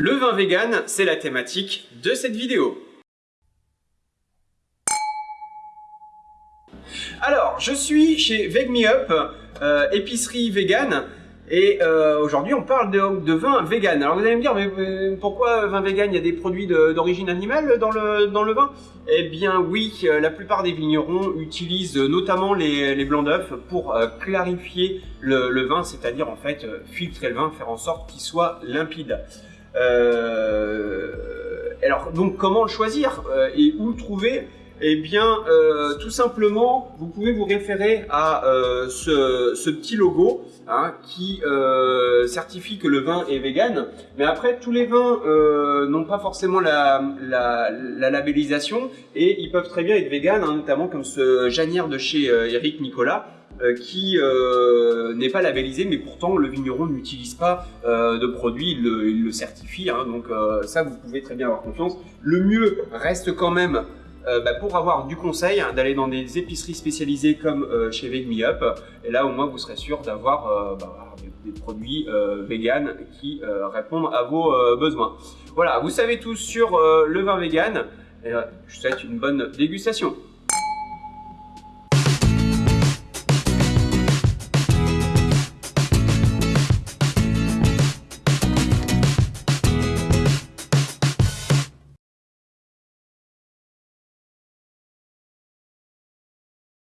Le vin vegan, c'est la thématique de cette vidéo. Alors, je suis chez Veg Me Up, euh, épicerie vegan, et euh, aujourd'hui on parle de, vin vegan. Alors vous allez me dire, mais pourquoi vin vegan? Il y a des produits d'origine animale dans le, vin? Eh bien oui, euh, la plupart des vignerons utilisent notamment les, blancs d'œufs pour clarifier le vin, c'est-à-dire en fait filtrer le vin, faire en sorte qu'il soit limpide. Euh, alors, donc, comment le choisir euh, et où le trouver? Eh bien, euh, tout simplement, vous pouvez vous référer à ce, petit logo hein, qui certifie que le vin est vegan. Mais après, tous les vins n'ont pas forcément la, labellisation et ils peuvent très bien être vegan, hein, notamment comme ce Janière de chez Eric Nicolas. Euh, qui euh, n'est pas labellisé, mais pourtant le vigneron n'utilise pas euh, de produit, il le, certifie, hein. donc ça vous pouvez très bien avoir confiance. Le mieux reste quand même bah, pour avoir du conseil, hein, d'aller dans des épiceries spécialisées comme chez Veg Me Up. Et là, au moins, vous serez sûr d'avoir bah, des, produits vegan qui répondent à vos besoins. Voilà, vous savez tout sur le vin vegan. Et, je vous souhaite une bonne dégustation.